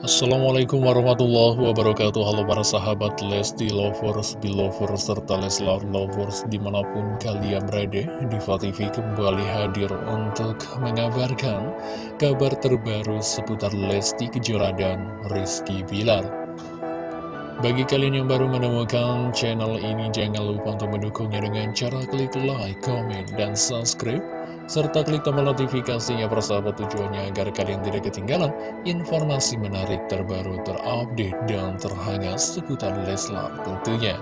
Assalamualaikum warahmatullahi wabarakatuh. Halo para sahabat Lesti Lovers, Belovers, serta Leslar Lovers di mana pun kalian berada Diva TV kembali hadir untuk mengabarkan kabar terbaru seputar Lesti Kejora dan Rizky Bilar. Bagi kalian yang baru menemukan channel ini jangan lupa untuk mendukungnya dengan cara klik like, comment, dan subscribe serta klik tombol notifikasinya persahabat tujuannya agar kalian tidak ketinggalan informasi menarik terbaru terupdate dan terhangat seputar Leslar tentunya.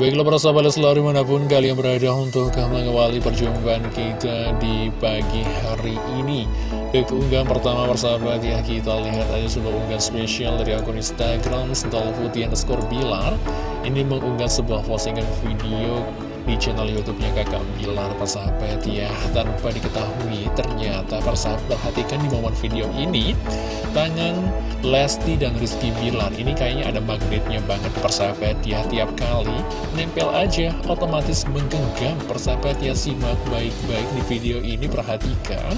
Baiklah para sahabat Leslar di mana pun kalian berada untuk mengawali perjumpaan kita di pagi hari ini Ke keunggahan pertama persahabat ya kita lihat aja sebuah unggahan spesial dari akun Instagram Putih underscore Bilar Ini mengunggah sebuah postingan video di channel YouTube-nya Kakak Bilar persahabat ya. Tanpa diketahui ternyata persahabat perhatikan di momen video ini. Tangan Lesti dan Rizky Bilar ini kayaknya ada magnetnya banget persahabat ya. Tiap kali nempel aja otomatis menggenggam persahabat ya. Simak baik-baik di video ini perhatikan.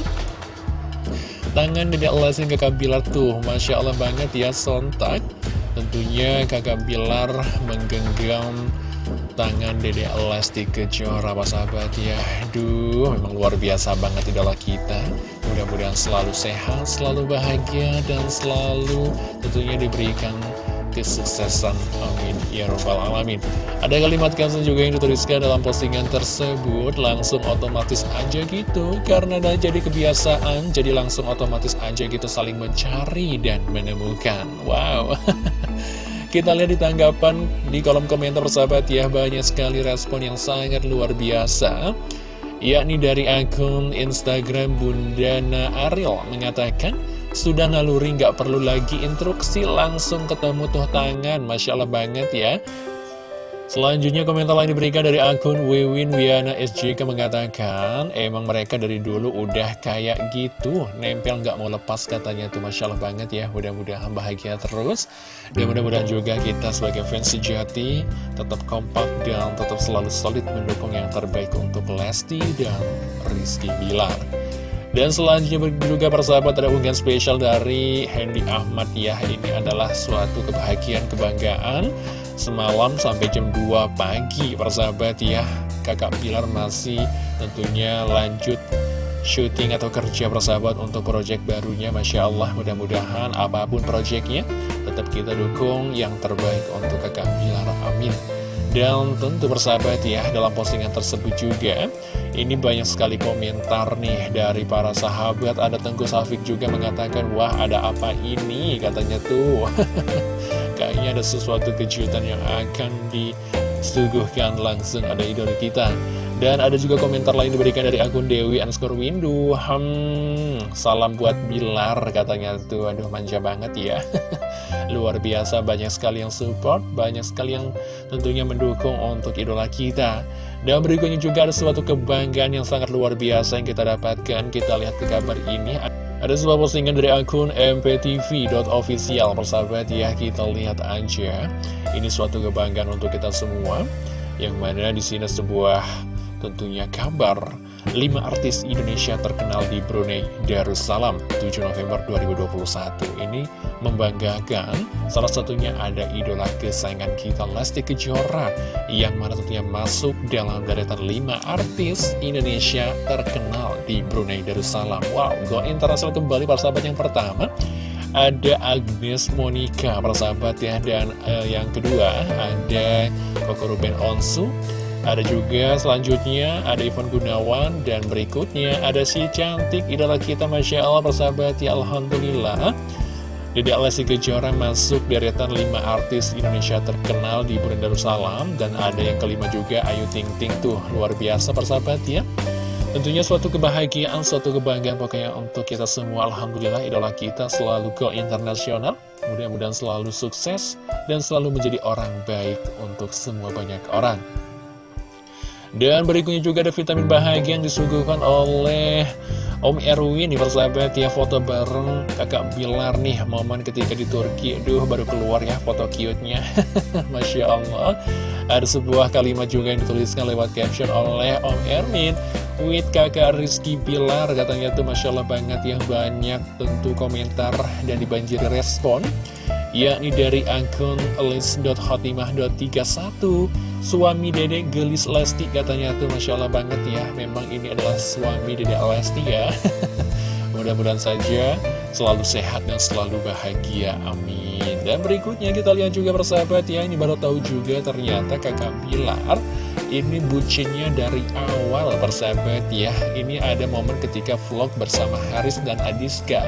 Tangan Dedek Lesti Kakak Bilar tuh Masya Allah banget ya sontak. Tentunya Kakak Bilar menggenggam tangan Dede Lesti Kejora Pak sahabat ya. Aduh memang luar biasa banget idola kita. Mudah-mudahan selalu sehat, selalu bahagia Dan selalu tentunya diberikan kesuksesan. Amin. Ya Rabbal Alamin. Ada kalimat kansen juga yang dituliskan dalam postingan tersebut. Langsung otomatis aja gitu Karena udah jadi kebiasaan Jadi langsung otomatis aja gitu saling mencari dan menemukan. Wow Kita lihat di tanggapan di kolom komentar sahabat ya Banyak sekali respon yang sangat luar biasa. Yakni dari akun Instagram Bundana Ariel Mengatakan Sudah naluri nggak perlu lagi instruksi Langsung ketemu tuh tangan. Masya Allah banget ya Selanjutnya komentar lain diberikan dari akun Wiwin Wiana SJK mengatakan Emang mereka dari dulu udah kayak gitu. Nempel nggak mau lepas katanya. Tuh Masya Allah banget ya. Mudah-mudahan bahagia terus. Dan mudah-mudahan juga kita sebagai fans sejati Tetap kompak dan tetap selalu solid mendukung yang terbaik untuk Lesti dan Rizky Bilar dan selanjutnya juga persahabat ada unggahan spesial dari Hendy Ahmad ya. Ini adalah suatu kebahagiaan, kebanggaan. Semalam sampai jam 2 pagi persahabat ya. Kakak Pilar masih tentunya lanjut syuting atau kerja persahabat untuk proyek barunya. Masya Allah mudah-mudahan apa pun proyeknya tetap kita dukung yang terbaik untuk kakak Pilar. Amin dan tentu persahabat ya dalam postingan tersebut juga. Ini banyak sekali komentar nih dari para sahabat. Ada Tengku Safik juga mengatakan wah ada apa ini? Katanya tuh. Kayaknya ada sesuatu kejutan yang akan disuguhkan langsung ada idola kita. Dan ada juga komentar lain diberikan dari akun Dewi underscore Windu. Hmm, salam buat Bilar katanya tuh. Aduh manja banget ya Luar biasa banyak sekali yang support Banyak sekali yang tentunya mendukung untuk idola kita. Dan berikutnya juga ada suatu kebanggaan yang sangat luar biasa yang kita dapatkan. Kita lihat ke kabar ini. Ada sebuah postingan dari akun mptv.official Persahabat ya kita lihat aja. Ini suatu kebanggaan untuk kita semua. Yang mana di sini sebuah tentunya kabar 5 artis Indonesia terkenal di Brunei Darussalam 7 November 2021 Ini membanggakan Salah satunya ada idola kesayangan kita Lesti Kejora Yang mana tentunya masuk dalam deretan 5 artis Indonesia terkenal di Brunei Darussalam. Wow, go internasional kembali para sahabat yang pertama. Ada Agnes Monica persahabat ya dan uh, yang kedua ada Koko Ruben Onsu ada juga selanjutnya ada Ivan Gunawan dan berikutnya ada si cantik idola kita Masya Allah persahabat ya Alhamdulillah. Dede Alessi Kejora masuk deretan 5 artis Indonesia terkenal di Brunei Darussalam dan ada yang kelima juga Ayu Ting Ting. Tuh luar biasa persahabat ya. Tentunya suatu kebahagiaan, suatu kebanggaan pokoknya untuk kita semua. Alhamdulillah idola kita selalu go internasional Mudah-mudahan selalu sukses dan selalu menjadi orang baik untuk semua banyak orang dan berikutnya juga ada vitamin bahagia yang disuguhkan oleh Om Erwin nih persahabat ya foto bareng kakak Bilar nih momen ketika di Turki. Duh baru keluar ya foto cute-nya. Masya Allah. Ada sebuah kalimat juga yang dituliskan lewat caption oleh Om Erwin. With kakak Rizky Pilar katanya tuh Masya Allah banget yang banyak tentu komentar dan dibanjiri respon yakni dari akun list.hotimah.31 suami dedek gelis Lesti katanya tuh Masya Allah banget ya. Memang ini adalah suami dedek Lesti ya. Mudah-mudahan saja selalu sehat dan selalu bahagia amin. Dan berikutnya kita lihat juga persahabat ya ini baru tahu juga ternyata kakak Pilar ini bucinnya dari awal persahabat ya. Ini ada momen ketika vlog bersama Haris dan Adiska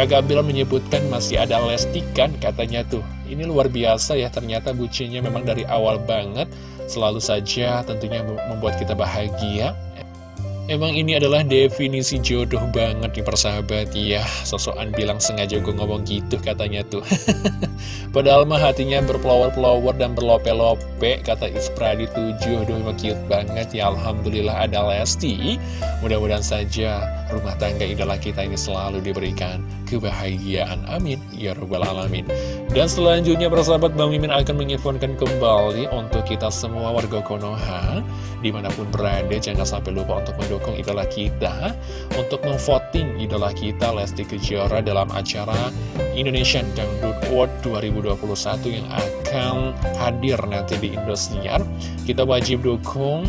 Kakak Bilar menyebutkan masih ada Lesti kan katanya tuh. Ini luar biasa ya ternyata bucinnya memang dari awal banget. Selalu saja tentunya membuat kita bahagia. Emang ini adalah definisi jodoh banget nih persahabat. Ya Sosokan bilang sengaja gue ngomong gitu katanya tuh. Padahal mah hatinya berpelawar-pelawar dan berlope-lope Kata Ispradi 7 Duh emang cute banget ya. Alhamdulillah ada Lesti. Mudah-mudahan saja rumah tangga idola kita ini selalu diberikan kebahagiaan. Amin. Ya Rabbal Alamin. Dan selanjutnya persahabat Bang Mimin akan menginfokan kembali Untuk kita semua warga Konoha Di mana pun berada. Jangan sampai lupa untuk mendukung idola kita untuk memvoting idola kita Lesti Kejora dalam acara Indonesian Dangdut Award 2021 yang akan hadir nanti di Indosiar. Kita wajib dukung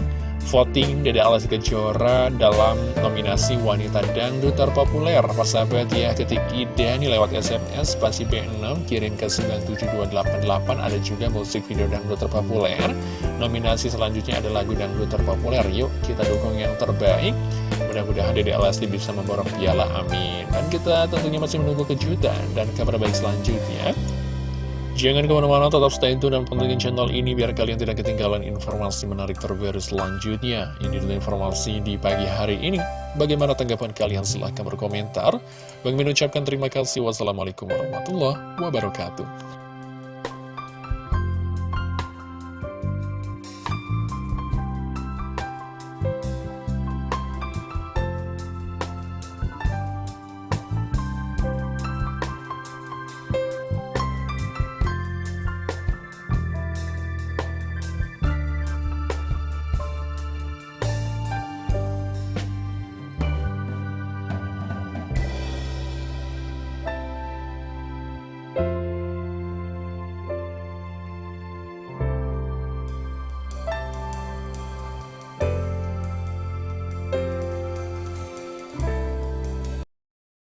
voting dari Alas Kejora dalam nominasi wanita dangdut terpopuler. Persahabat ya ketik ide lewat SMS spasi B6 kirim ke 97288 ada juga musik video dangdut terpopuler. Nominasi selanjutnya ada lagu dangdut terpopuler. Yuk kita dukung yang terbaik. Mudah-mudahan Dede Alasti bisa memborong piala. Amin. Dan kita tentunya masih menunggu kejutan dan kabar baik selanjutnya Jangan ke mana-mana, tetap stay tune dan pantengin channel ini biar kalian tidak ketinggalan informasi menarik terbaru selanjutnya. Ini adalah informasi di pagi hari ini. Bagaimana tanggapan kalian? Silahkan berkomentar. Bang mengucapkan terima kasih. Wassalamualaikum warahmatullahi wabarakatuh.